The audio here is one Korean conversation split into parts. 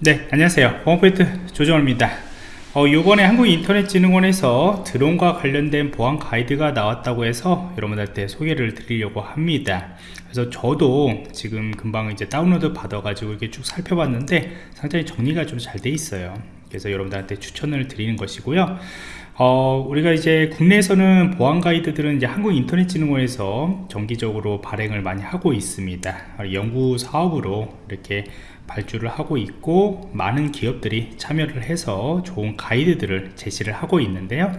네 안녕하세요. 보안포인트 조정호입니다. 어, 이번에 한국인터넷진흥원에서 드론과 관련된 보안 가이드가 나왔다고 해서 여러분들한테 소개를 드리려고 합니다. 그래서 저도 지금 금방 이제 다운로드 받아 가지고 이렇게 쭉 살펴봤는데 상당히 정리가 좀 잘 돼 있어요 그래서 여러분들한테 추천을 드리는 것이고요. 어, 우리가 이제 국내에서는 보안 가이드들은 이제 한국인터넷진흥원에서 정기적으로 발행을 많이 하고 있습니다. 연구 사업으로 이렇게 발주를 하고 있고 많은 기업들이 참여를 해서 좋은 가이드들을 제시를 하고 있는데요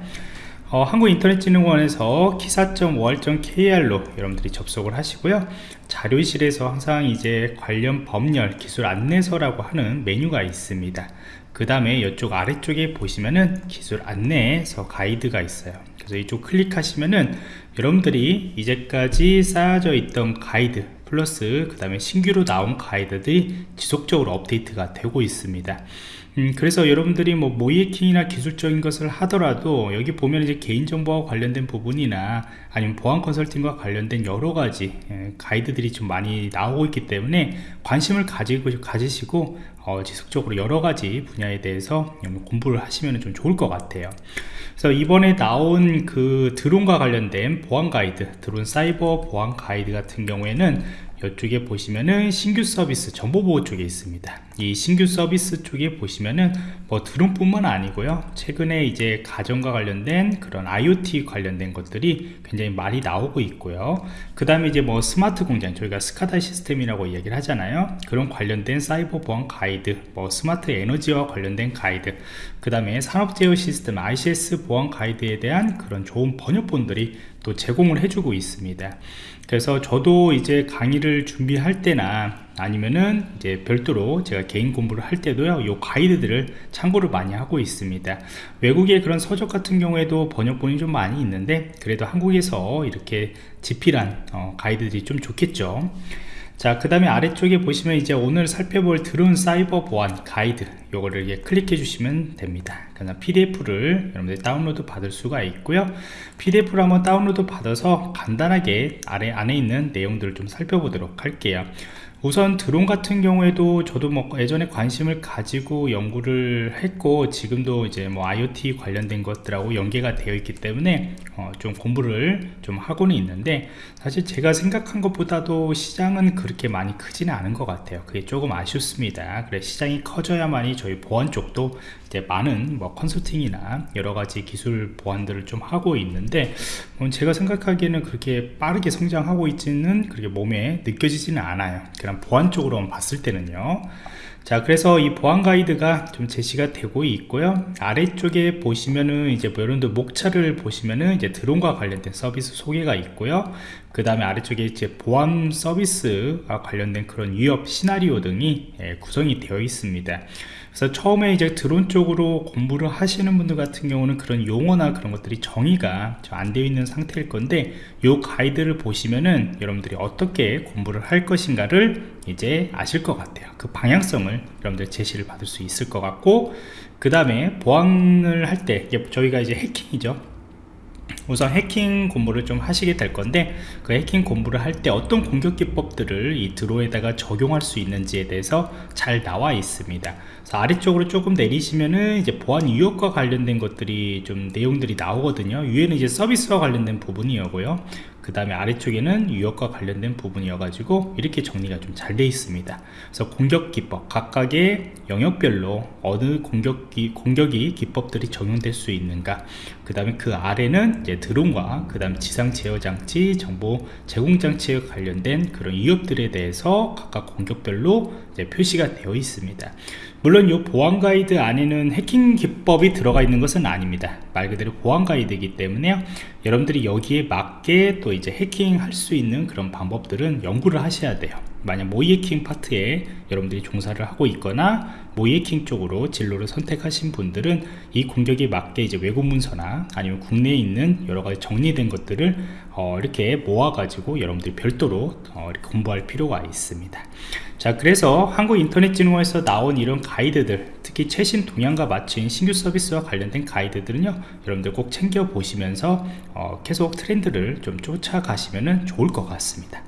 어, 한국인터넷진흥원에서 기사.5할.kr로 여러분들이 접속을 하시고요. 자료실에서 항상 이제 관련 법률 기술 안내서라고 하는 메뉴가 있습니다. 그 다음에 이쪽 아래쪽에 보시면은 기술 안내서 가이드가 있어요. 그래서 이쪽 클릭하시면은 여러분들이 이제까지 쌓여져 있던 가이드 플러스 그 다음에 신규로 나온 가이드들이 지속적으로 업데이트가 되고 있습니다 음, 그래서 여러분들이 뭐 모이해킹이나 기술적인 것을 하더라도 여기 보면 이제 개인정보와 관련된 부분이나 아니면 보안 컨설팅과 관련된 여러 가지 예, 가이드들이 좀 많이 나오고 있기 때문에 관심을 가지고 가지시고 어, 지속적으로 여러 가지 분야에 대해서 공부를 하시면 좀 좋을 것 같아요. 그래서 이번에 나온 그 드론과 관련된 보안 가이드 드론 사이버 보안 가이드 같은 경우에는 이쪽에 보시면은 신규 서비스 정보보호 쪽에 있습니다. 이 신규 서비스 쪽에 보시면은 뭐 드론뿐만 아니고요. 최근에 이제 가정과 관련된 그런 IoT 관련된 것들이 굉장히 많이 나오고 있고요. 그 다음에 이제 뭐 스마트 공장 저희가 SCADA 시스템이라고 이야기를 하잖아요. 그런 관련된 사이버 보안 가이드 뭐 스마트 에너지와 관련된 가이드 그 다음에 산업 제어 시스템 ICS 보안 가이드에 대한 그런 좋은 번역본들이 또 제공을 해주고 있습니다. 그래서 저도 이제 강의를 준비할 때나 아니면은 이제 별도로 제가 개인 공부를 할 때도요 요 가이드들을 참고를 많이 하고 있습니다. 외국의 그런 서적 같은 경우에도 번역본이 좀 많이 있는데 그래도 한국에서 이렇게 집필한 어, 가이드들이 좀 좋겠죠 자 그 다음에 아래쪽에 보시면 이제 오늘 살펴볼 드론 사이버 보안 가이드. 요거를 이렇게 클릭해 주시면 됩니다. 그냥 pdf를 여러분들이 다운로드 받을 수가 있고요. Pdf를 한번 다운로드 받아서 간단하게 아래 안에 있는 내용들을 좀 살펴보도록 할게요 우선 드론 같은 경우에도 저도 뭐 예전에 관심을 가지고 연구를 했고 지금도 이제 뭐 IoT 관련된 것들하고 연계가 되어 있기 때문에 어 좀 공부를 좀 하고는 있는데 사실 제가 생각한 것보다도 시장은 그렇게 많이 크지는 않은 것 같아요. 그게 조금 아쉽습니다. 그래 시장이 커져야만이 저희 보안 쪽도 이제 많은 뭐 컨설팅이나 여러 가지 기술 보안들을 좀 하고 있는데 뭐 제가 생각하기에는 그렇게 빠르게 성장하고 있지는 그렇게 몸에 느껴지지는 않아요. 그냥 보안 쪽으로 봤을 때는요 자 그래서 이 보안 가이드가 좀 제시가 되고 있고요. 아래쪽에 보시면은 이제 뭐 여러분들 목차를 보시면은 이제 드론과 관련된 서비스 소개가 있고요. 그 다음에 아래쪽에 이제 보안 서비스와 관련된 그런 위협 시나리오 등이 예, 구성이 되어 있습니다. 그래서 처음에 이제 드론 쪽으로 공부를 하시는 분들 같은 경우는 그런 용어나 그런 것들이 정의가 안 되어 있는 상태일 건데 이 가이드를 보시면은 여러분들이 어떻게 공부를 할 것인가를 이제 아실 것 같아요. 그 방향성을 여러분들 제시를 받을 수 있을 것 같고 그 다음에 보안을 할 때 저희가 이제 해킹이죠. 우선 해킹 공부를 좀 하시게 될 건데 그 해킹 공부를 할 때 어떤 공격 기법들을 이 드로에다가 적용할 수 있는지에 대해서 잘 나와 있습니다. 아래쪽으로 조금 내리시면은 이제 보안 유형과 관련된 것들이 좀 내용들이 나오거든요. 위에는 이제 서비스와 관련된 부분이었고요 그 다음에 아래쪽에는 유형과 관련된 부분이어 가지고 이렇게 정리가 좀잘 되어 있습니다. 그래서 공격 기법 각각의 영역별로 어느 공격기 공격이 기법들이 적용될 수 있는가. 그 다음에 그 아래는 이제 드론과 그 다음 지상 제어 장치 정보 제공 장치에 관련된 그런 위협들에 대해서 각각 공격별로 표시가 되어 있습니다 물론 이 보안 가이드 안에는 해킹 기법이 들어가 있는 것은 아닙니다. 말 그대로 보안 가이드이기 때문에 여러분들이 여기에 맞게 또 이제 해킹할 수 있는 그런 방법들은 연구를 하셔야 돼요 만약 모이해킹 파트에 여러분들이 종사를 하고 있거나 모이해킹 쪽으로 진로를 선택하신 분들은 이 공격에 맞게 이제 외국 문서나 아니면 국내에 있는 여러 가지 정리된 것들을 어, 이렇게 모아 가지고 여러분들이 별도로 어, 공부할 필요가 있습니다. 자 그래서 한국인터넷진흥원에서 나온 이런 가이드들 특히 최신 동향과 맞춘 신규 서비스와 관련된 가이드들은요 여러분들 꼭 챙겨 보시면서 어, 계속 트렌드를 좀 쫓아가시면 좋을 것 같습니다